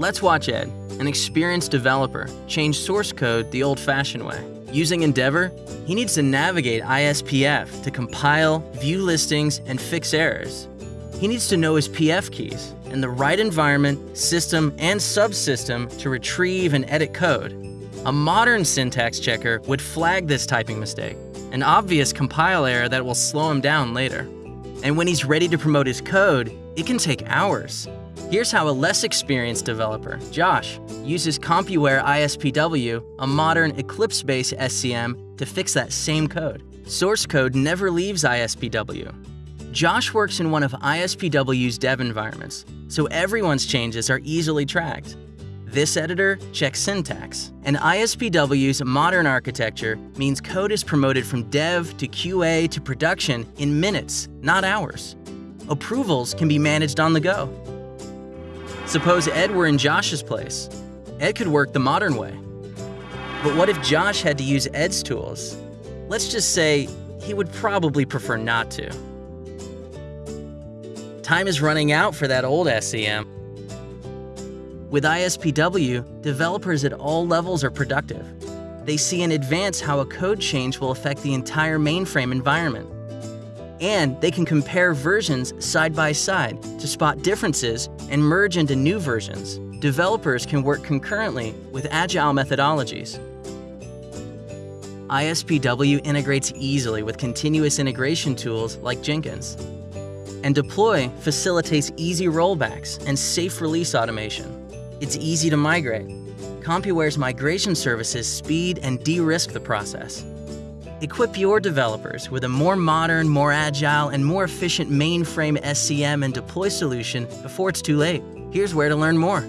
Let's watch Ed, an experienced developer, change source code the old-fashioned way. Using Endevor, he needs to navigate ISPF to compile, view listings, and fix errors. He needs to know his PF keys and the right environment, system, and subsystem to retrieve and edit code. A modern syntax checker would flag this typing mistake, an obvious compile error that will slow him down later. And when he's ready to promote his code, it can take hours. Here's how a less experienced developer, Josh, uses CompuWare ISPW, a modern Eclipse-based SCM, to fix that same code. Source code never leaves ISPW. Josh works in one of ISPW's dev environments, so everyone's changes are easily tracked. This editor checks syntax, and ISPW's modern architecture means code is promoted from dev to QA to production in minutes, not hours. Approvals can be managed on the go. Suppose Ed were in Josh's place. Ed could work the modern way. But what if Josh had to use Ed's tools? Let's just say he would probably prefer not to. Time is running out for that old SCM. With ISPW, developers at all levels are productive. They see in advance how a code change will affect the entire mainframe environment. And they can compare versions side by side to spot differences and merge into new versions. Developers can work concurrently with agile methodologies. ISPW integrates easily with continuous integration tools like Jenkins. And Deploy facilitates easy rollbacks and safe release automation. It's easy to migrate. CompuWare's migration services speed and de-risk the process. Equip your developers with a more modern, more agile, and more efficient mainframe SCM and deploy solution before it's too late. Here's where to learn more.